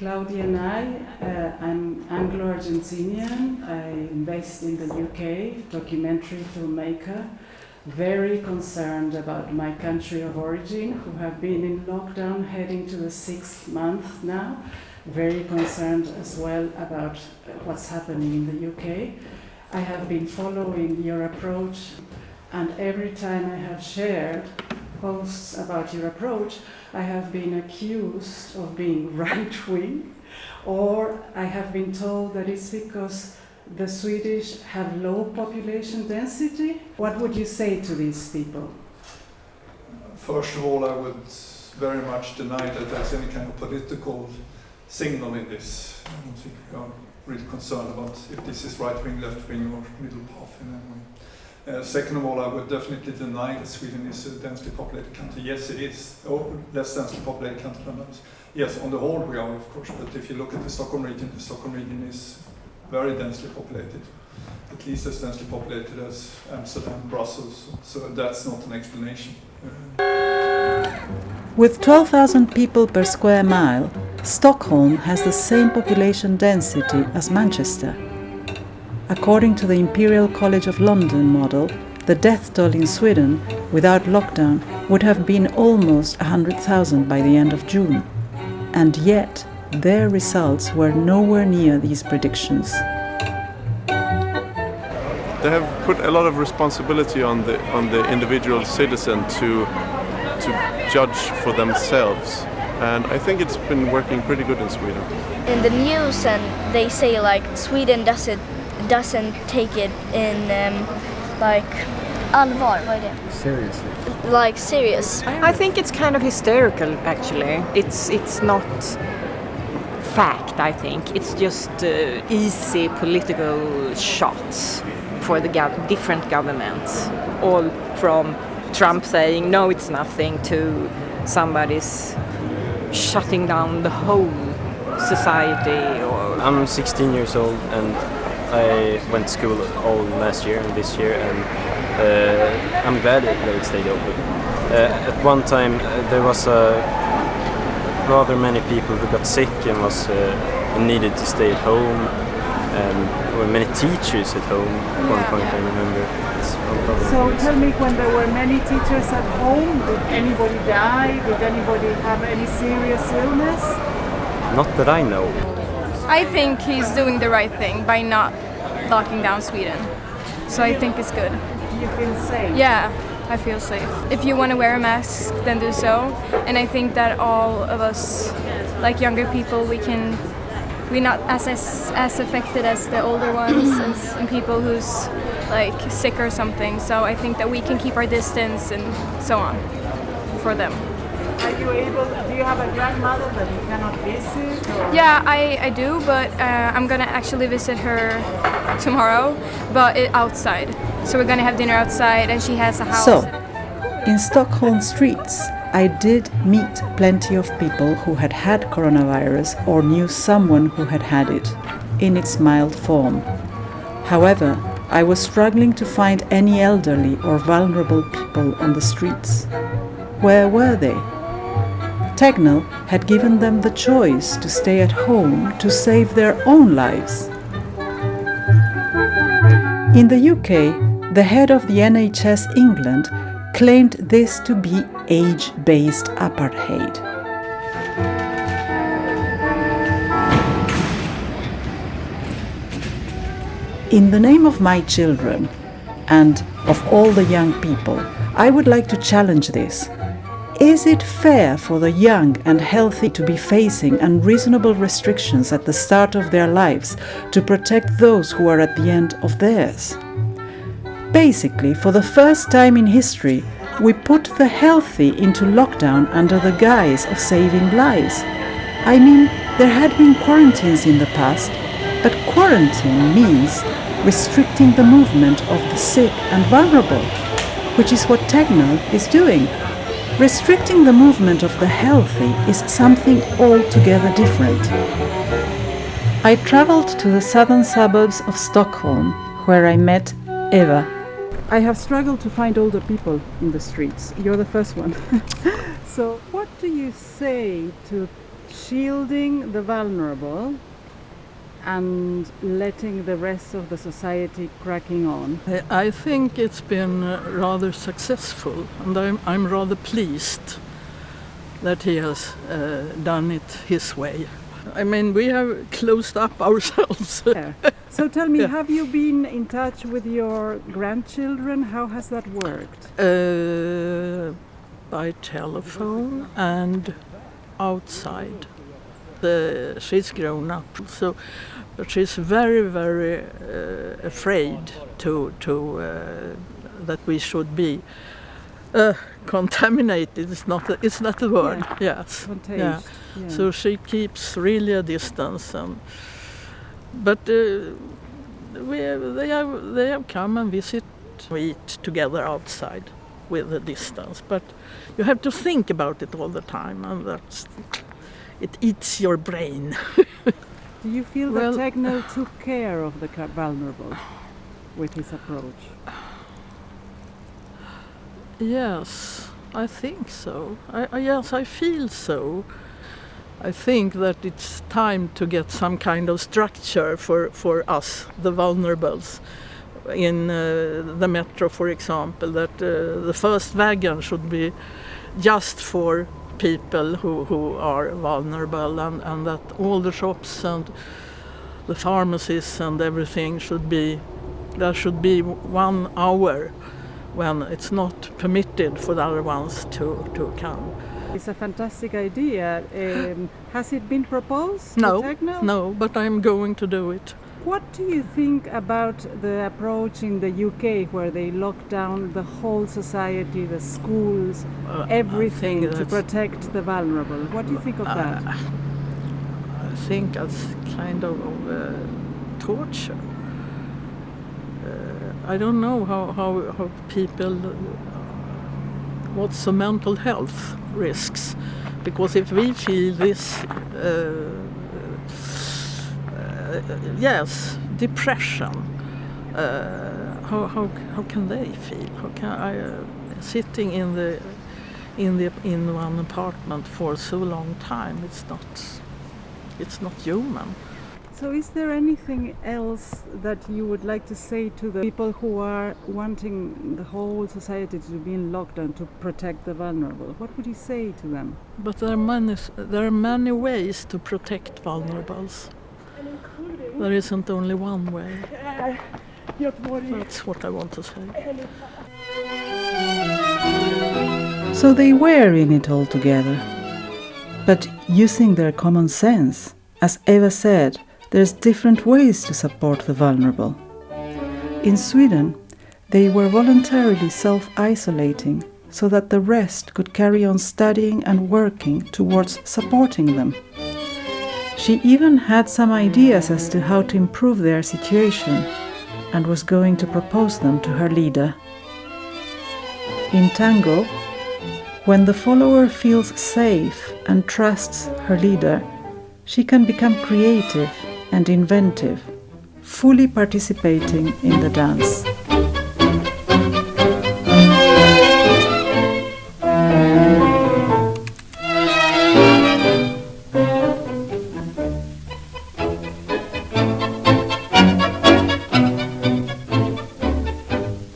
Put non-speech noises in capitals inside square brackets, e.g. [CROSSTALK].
Claudia Nai, uh, I'm Anglo-Argentinian. I'm based in the UK, documentary filmmaker, very concerned about my country of origin, who have been in lockdown heading to the sixth month now. Very concerned as well about what's happening in the UK. I have been following your approach and every time I have shared posts about your approach, I have been accused of being [LAUGHS] right wing, or I have been told that it's because the Swedish have low population density. What would you say to these people? First of all, I would very much deny that there's any kind of political signal in this. I don't think we are really concerned about if this is right wing, left wing, or middle path in any way. Uh, second of all, I would definitely deny that Sweden is a densely populated country. Yes, it is, or less densely populated country than others. Yes, on the whole we are, of course, but if you look at the Stockholm region, the Stockholm region is very densely populated, at least as densely populated as Amsterdam, Brussels, so that's not an explanation. With 12,000 people per square mile, Stockholm has the same population density as Manchester. According to the Imperial College of London model, the death toll in Sweden without lockdown would have been almost 100,000 by the end of June. And yet, their results were nowhere near these predictions. They have put a lot of responsibility on the on the individual citizen to to judge for themselves. And I think it's been working pretty good in Sweden. In the news and they say like Sweden doesn't doesn't take it in um, like allvar, vad är det? Seriously. Like serious. I think it's kind of hysterical actually. It's it's not fact I think. It's just uh, easy political shots for the gov different governments. All from Trump saying no it's nothing to somebody's shutting down the whole society or I'm 16 years old and I went to school all last year and this year, and uh, I'm glad that it stayed open. Uh, at one time, uh, there was a rather many people who got sick and was uh, needed to stay at home, and there were many teachers at home. At one point, I remember. So tell me, when there were many teachers at home, did anybody die? Did anybody have any serious illness? Not that I know. I think he's doing the right thing by not locking down Sweden. So I think it's good. You feel safe? Yeah, I feel safe. If you want to wear a mask, then do so. And I think that all of us, like younger people, we can we're not as as, as affected as the older ones and, and people who's like sick or something. So I think that we can keep our distance and so on for them. Are you able, do you have a grandmother that you cannot visit? Or? Yeah, I, I do, but uh, I'm gonna actually visit her tomorrow, but it, outside. So we're gonna have dinner outside and she has a house. So, in Stockholm streets, I did meet plenty of people who had had coronavirus or knew someone who had had it, in its mild form. However, I was struggling to find any elderly or vulnerable people on the streets. Where were they? Tegnell had given them the choice to stay at home to save their own lives. In the UK, the head of the NHS England claimed this to be age-based apartheid. In the name of my children and of all the young people, I would like to challenge this. Is it fair for the young and healthy to be facing unreasonable restrictions at the start of their lives to protect those who are at the end of theirs? Basically, for the first time in history, we put the healthy into lockdown under the guise of saving lives. I mean, there had been quarantines in the past, but quarantine means restricting the movement of the sick and vulnerable, which is what Tegnell is doing. Restricting the movement of the healthy is something altogether different. I travelled to the southern suburbs of Stockholm, where I met Eva. I have struggled to find older people in the streets. You're the first one. [LAUGHS] so, what do you say to shielding the vulnerable and letting the rest of the society cracking on. I, think it's been uh, rather successful, and I'm, I'm rather pleased that he has uh, done it his way. I mean, we have closed up [LAUGHS] ourselves. Yeah. So tell me, [LAUGHS] Yeah. have you been in touch with your grandchildren? How has that worked? uh, by telephone and outside. The, she's grown up, so but she's very, very uh, afraid to to uh, that we should be uh, contaminated. It's not a, it's not the word. Yes. Contagious. Yeah. Yeah. So she keeps really a distance, and but uh, we they have they have come and visit. We eat together outside with a distance, but you have to think about it all the time, and that's it eats your brain. Do you feel Well- that Tegnell took care of the vulnerable with his approach? Yes, I think so. I, I, yes, I feel so. I think that it's time to get some kind of structure for, for us, the vulnerables. In uh, the metro, for example, that uh, the first wagon should be just for people who, who are vulnerable, and, and that all the shops and the pharmacies and everything should be, there should be one hour when it's not permitted for the other ones to, to come. It's a fantastic idea. Um, has it been proposed No, no, but I'm going to do it. What do you think about the approach in the UK where they lock down the whole society, the schools, Uh, everything to protect the vulnerable? What do you think of that? Uh, I think that's kind of uh, torture. Uh, I don't know how, how, how people, uh, what's the mental health risks. Because if we feel this, uh, yes, depression, uh, how, how, how can they feel? How can I, uh, sitting in the in the in one apartment for so long time it's not it's not human So, is there anything else that you would like to say to the people who are wanting the whole society to be in lockdown to protect the vulnerable? What would you say to them? but there are many there are many ways to protect vulnerables there isn't only one way eh, that's what i want to say So they were in it all together. But using their common sense, as Eva said, there's different ways to support the vulnerable. In Sweden, they were voluntarily self isolating so that the rest could carry on studying and working towards supporting them. She even had some ideas as to how to improve their situation and was going to propose them to her leader. In tango, when the follower feels safe and trusts her leader, she can become creative and inventive, fully participating in the dance.